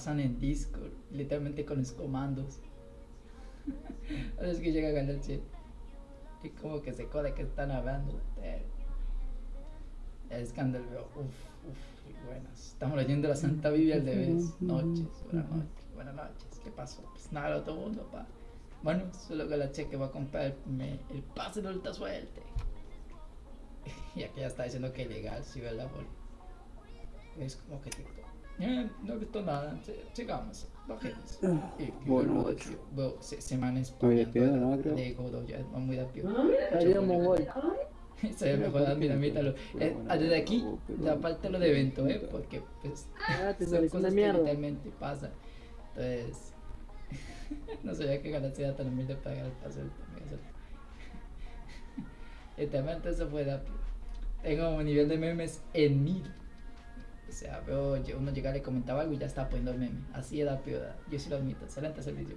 pasan en Discord, literalmente con los comandos. A veces que llega Galaxy y como que se code que están hablando. Eh, es cuando veo, uff, uff, buenas. Estamos leyendo la Santa Biblia al revés. Noches, buenas noches, buenas noches. ¿Qué pasó? Pues nada, otro mundo, pa. Bueno, solo que va a comprarme el pase de alta suerte. Y aquí ya está diciendo que legal, si ve la Es como que TikTok. Eh, no he visto nada, sigamos, bajemos. Ah, Y bueno, bueno, bueno, se, semanas piedra, ¿no? Creo. de Godo, ya va muy rápido. Estaría mongol. Se ve mejor, mira, míralo. Eh, desde aquí, la parte de lo de evento, ¿eh? Porque, pues, Ah, te son cosas que mierda. literalmente pasan. Entonces, no sabía que Galaxy era tan humilde para ganar el pase del torneo. Literalmente eso fue rápido. Tengo un nivel de memes en mil. O sea, veo uno llegar y comentaba algo y ya está poniendo el meme. Así era rápido. Yo sí lo admito. Excelente servicio.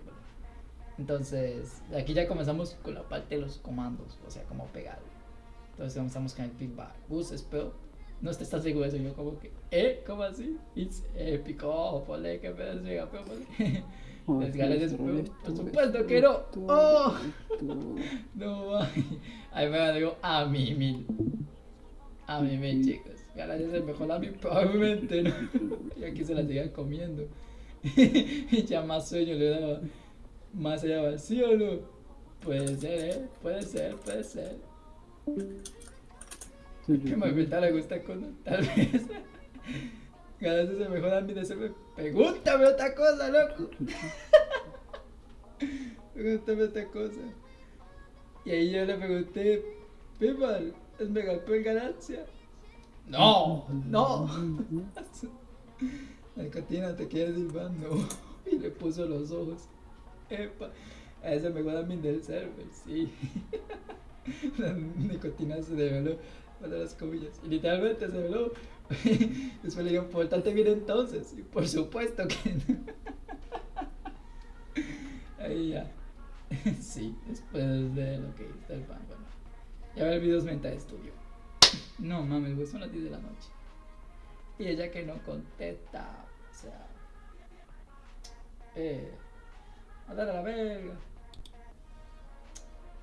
Entonces, aquí ya comenzamos con la parte de los comandos. O sea, cómo pegarlo. Entonces comenzamos con el feedback. Gus, espero. No te estás seguro de eso. Yo como que, ¿eh? ¿Cómo así? It's épico. Oh, ponle que me desliga, pero ponle. Les ganas de Por supuesto que no. Oh. No. Ahí me digo a mí mil. A mí mil, chicos. Ganas es el mejor a mí, probablemente, ¿no? Y aquí se la sigan comiendo. y ya más sueño le daba. Más allá va, ¿sí o no? Puede ser, ¿eh? Puede ser, puede ser. Que me gusta le gusta con tal vez. Ganas es el mejor a mí de hacerme. Pregúntame otra cosa, loco. Pregúntame otra cosa. Y ahí yo le pregunté, Pimal, ¿es Megapol Galaxia? No, no. La nicotina te quiere silbar, no. Y le puso los ojos. Epa, a ese me guarda mi del server, sí. La nicotina se develó para las comillas. Y literalmente se develó. Después le digo, portate bien entonces. Y por supuesto que no. Ahí ya. Sí, después de lo que hizo el fan, bueno. Ya ver videos menta de estudio. No mames, güey, son las 10 de la noche. Y ella que no contesta, o sea. Eh. A dar a la verga.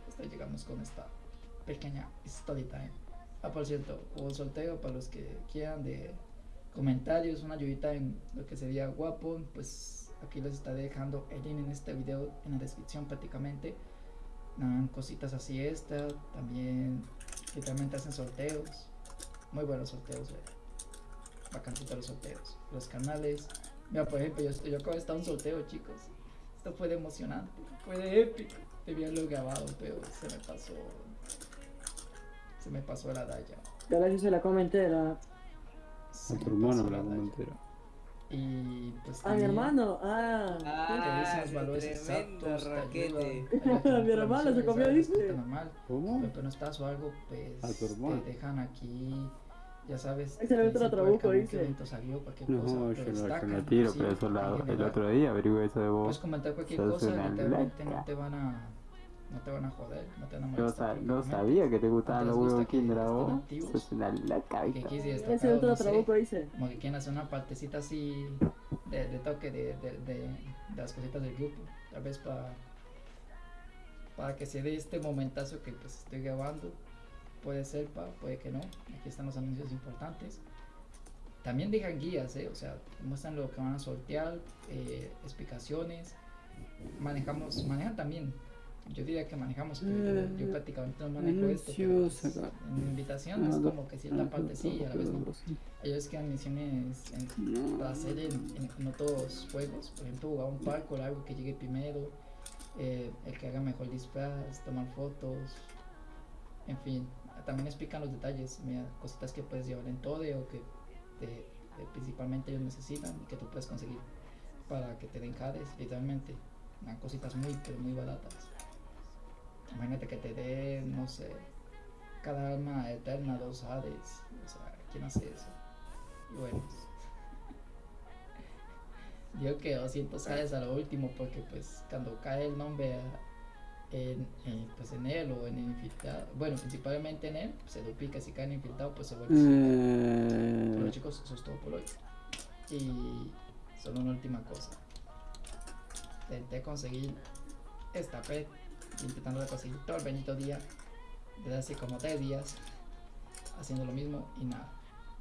Hasta llegamos con esta pequeña story time. Ah, por cierto, hubo sorteo para los que quieran de comentarios, una ayudita en lo que sería guapo, pues aquí les estaré dejando el link en este video en la descripción prácticamente. Nada, cositas así esta, también literalmente hacen sorteos, muy buenos sorteos, eh. bacancitos los sorteos, los canales. Mira, por ejemplo, yo, yo acabo de estar en un sorteo, chicos. Esto fue de emocionante, fue de épico. Debía haberlo grabado, pero se me pasó. Se me pasó la. Galaxy se la entera. Se A me tu hermano pasó la raya. comentera. Y pues. A mi hermano. Ah. Ah, valores exactos, raquete. ayudan, ayudan Mi hermano se comió, respuesta normal. ¿Cómo? Estás o algo, pues A tu hermano. te dejan aquí, ya sabes. Ahí se le otro trabuco, en dice. salió, cualquier No, cosa, yo te no, yo destacan, no tiro, sí, pero eso la- en el otro día averigué eso de Puedes vos. comentar cualquier cosa, literalmente no te van a, no te van a joder, no te van a Yo molestar. sa- no sabía que te gustaban los gusta huevos que Kinder a estén vos. activos. Sos una loca, Que Ese destacar, otro no sé, trabuco dice. como que quieren hacer una partecita así de, de toque de, de, de, de las cositas del grupo, tal vez para para que se dé este momentazo que pues estoy grabando, puede ser, pa, puede que no, aquí están los anuncios importantes. También dejan guías, ¿eh? o sea, muestran lo que van a sortear, eh, explicaciones, manejamos, manejan también, yo diría que manejamos, pero yo, yo prácticamente no manejo esto, pero pues, en invitación es como que cierta parte sí y a la vez no. Ellos que dan misiones en, para hacer en, en, en otros juegos. Por ejemplo, jugar un parkour, algo que llegue primero. eh, el que haga mejor disfraz, tomar fotos. En fin, también explican los detalles. Mira, cositas que puedes llevar en todo o que te- que principalmente ellos necesitan y que tú puedes conseguir para que te den jades, literalmente. Dan cositas muy, pero muy baratas. Imagínate que te den, no sé, cada alma eterna, dos hades. O sea, ¿quién hace eso? Y bueno. Digo que 200 hades a lo último porque pues cuando cae el nombre en, en, pues en él o en el infiltrado, bueno, principalmente en él, se duplica, si cae en infiltrado pues se vuelve 100. Bueno Eh, chicos, eso es todo por hoy. Y solo una última cosa. Intenté conseguir esta pet, intentando conseguir todo el bendito día, desde hace como 3 días, haciendo lo mismo y nada.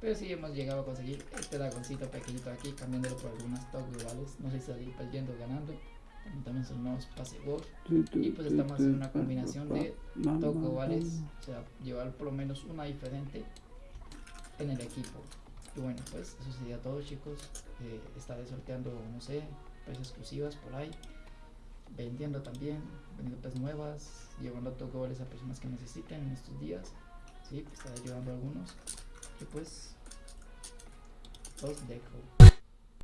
Pero sí hemos llegado a conseguir este dragoncito pequeñito aquí, cambiándolo por algunas top globales. No sé si salir perdiendo o ganando. También, son nuevos world. Y pues estamos haciendo una combinación de top globales, o sea, llevar por lo menos una diferente en el equipo. Y bueno, pues eso sería todo, chicos. Eh, estaré sorteando, no sé, pues exclusivas por ahí. Vendiendo también, vendiendo pues nuevas, llevando globales a personas que necesiten en estos días. Sí, pues estaré ayudando a algunos. Y pues, los dejo.